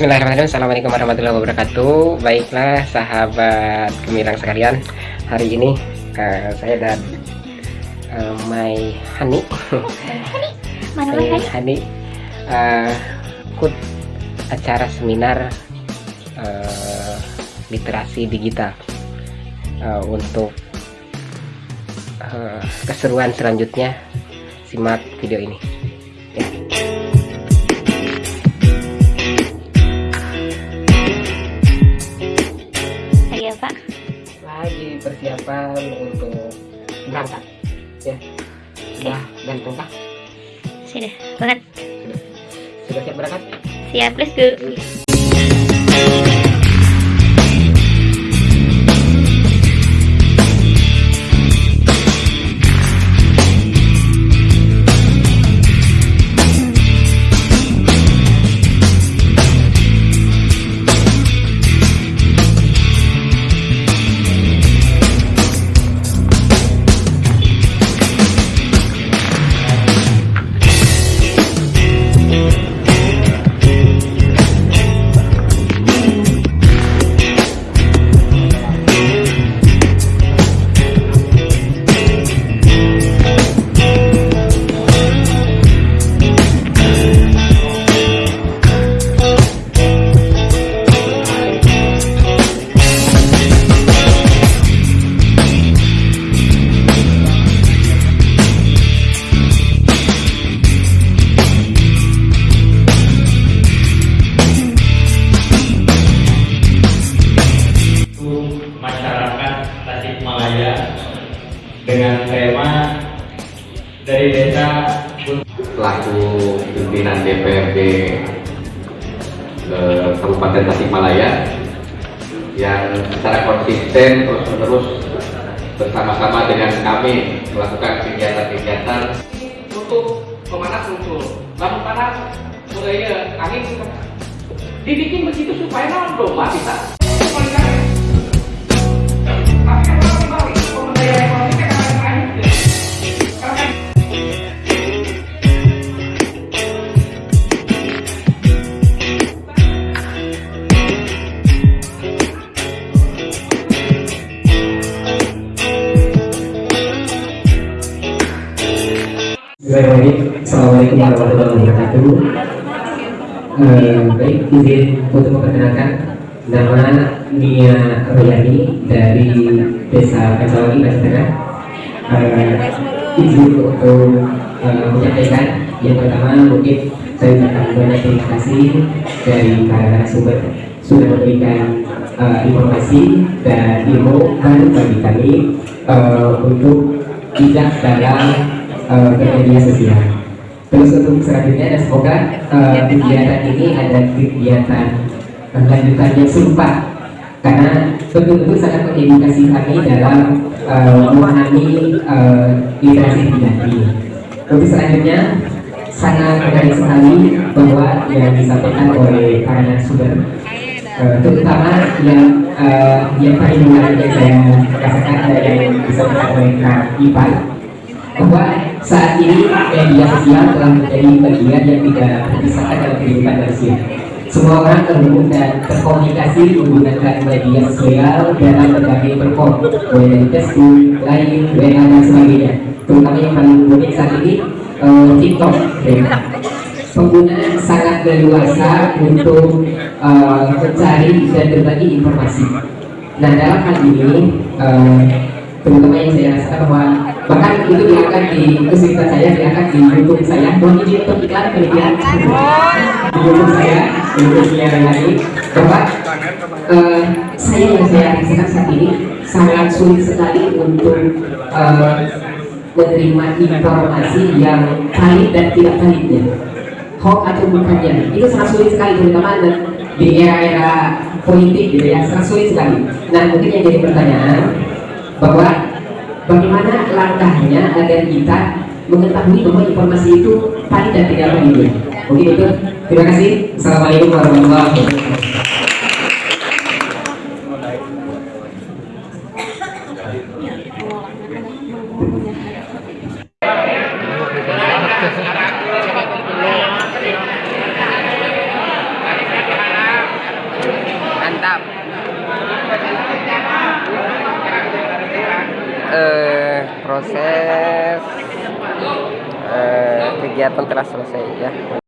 Bismillahirrahmanirrahim. Assalamualaikum warahmatullahi wabarakatuh. Baiklah sahabat gemilang sekalian. Hari ini uh, saya dan uh, My Hani. Mana My Hani uh, ikut acara seminar uh, literasi digital uh, Untuk uh, keseruan selanjutnya. Simak video ini Sudah banget. sudah siap berangkat Siap, let's go. DPRD eh, Kabupaten Tasikmalaya yang secara konsisten terus-menerus bersama-sama dengan kami melakukan kegiatan-kegiatan. Untuk pemanas muncul. Lamun panas mulai angin. Dibikin begitu supaya naon domba Assalamualaikum warahmatullahi wabarakatuh. Eh, baik, izin untuk memperkenalkan nama Nia Royani dari Desa Kacawangi, Aceh Tengah. Eh, izin untuk eh, menyampaikan yang pertama mungkin saya ucapkan banyak terima kasih dari para sumber sudah memberikan informasi dan ilmu baru bagi kami untuk tidak dalam uh, bermedia sosial. Terus untuk selanjutnya dan semoga uh, kegiatan ini ada kegiatan lanjutan yang serupa karena betul-betul sangat mengedukasi kami dalam uh, memahami uh, literasi ini. Untuk selanjutnya sangat menarik sekali bahwa yang disampaikan oleh para narasumber uh, terutama yang uh, yang paling menarik yang saya rasakan ada yang disampaikan oleh Kak Ipan bahwa saat ini media sosial telah menjadi bagian yang tidak terpisahkan dalam kehidupan manusia. Semua orang terhubung dan berkomunikasi menggunakan media sosial dalam berbagai perform, mulai dari Facebook, Line, WA dan sebagainya. Terutama yang paling unik saat ini eh, TikTok. Ya. Pengguna sangat leluasa untuk eh, mencari dan berbagi informasi. Nah dalam hal ini eh, terutama yang saya rasakan bahwa bahkan itu diangkat di kesulitan saya diangkat di YouTube saya? Mohon izin untuk iklan penelitian di YouTube saya di YouTube yang lain. Bahwa eh, saya yang saya rasakan saat ini sangat sulit sekali untuk eh, menerima informasi yang valid dan tidak validnya. Hoax atau bukannya. Itu sangat sulit sekali terutama di era-era politik gitu ya. Sangat sulit sekali. Nah mungkin yang jadi pertanyaan bahwa bagaimana langkahnya agar kita mengetahui bahwa informasi itu valid dan tidak valid. Mungkin itu. Terima kasih. Assalamualaikum warahmatullahi wabarakatuh. proses eh, kegiatan telah selesai ya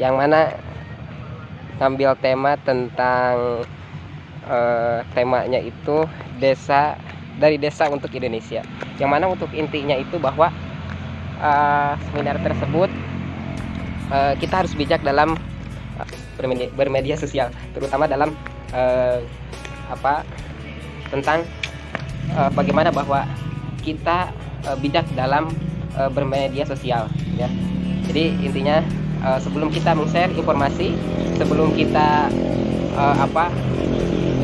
yang mana ngambil tema tentang eh, temanya itu desa dari desa untuk Indonesia. Yang mana untuk intinya itu bahwa eh, seminar tersebut eh, kita harus bijak dalam bermedia, bermedia sosial. Terutama dalam apa tentang eh, bagaimana bahwa kita eh, bijak dalam eh, bermedia sosial ya. Jadi intinya eh, sebelum kita meng-share informasi sebelum kita eh, apa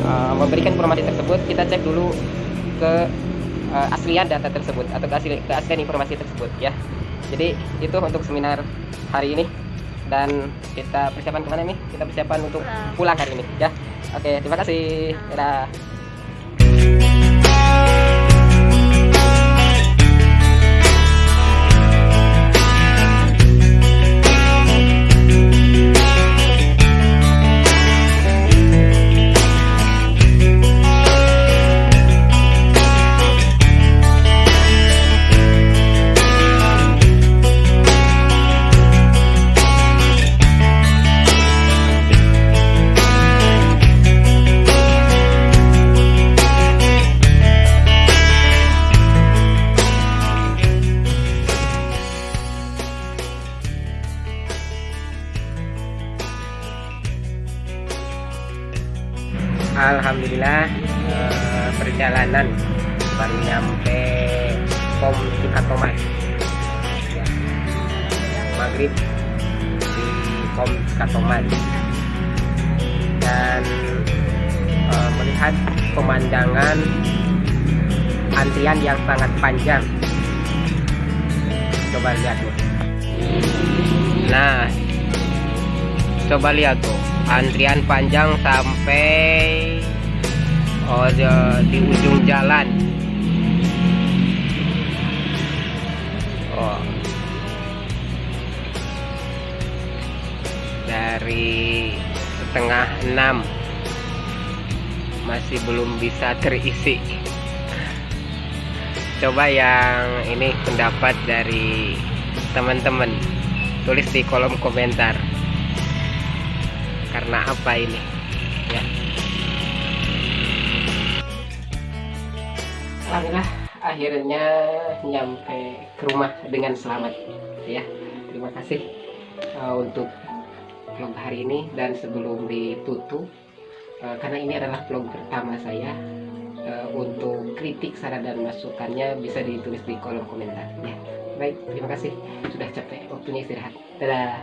eh, memberikan informasi tersebut kita cek dulu ke eh, aslian data tersebut atau keasli, keaslian informasi tersebut ya. Jadi itu untuk seminar hari ini. Dan kita persiapan ke mana nih? Kita persiapan untuk pulang hari ini ya. Oke terima kasih. Dadah Alhamdulillah eh, perjalanan baru nyampe Pom Cikatoman ya. maghrib di Pom Cikatoman dan eh, melihat pemandangan antrian yang sangat panjang. Coba lihat nih nah coba lihat tuh antrian panjang sampai oh di- di ujung jalan. Oh. Dari setengah enam. Masih belum bisa terisi. Coba yang ini pendapat dari teman-teman. Tulis di kolom komentar karena apa ini? Ya. Alhamdulillah akhirnya nyampe ke rumah dengan selamat ya. Terima kasih uh, untuk vlog hari ini dan sebelum ditutup uh, karena ini adalah vlog pertama saya uh, untuk kritik saran dan masukannya bisa ditulis di kolom komentar ya. Baik terima kasih. Sudah capek waktunya istirahat. Dadah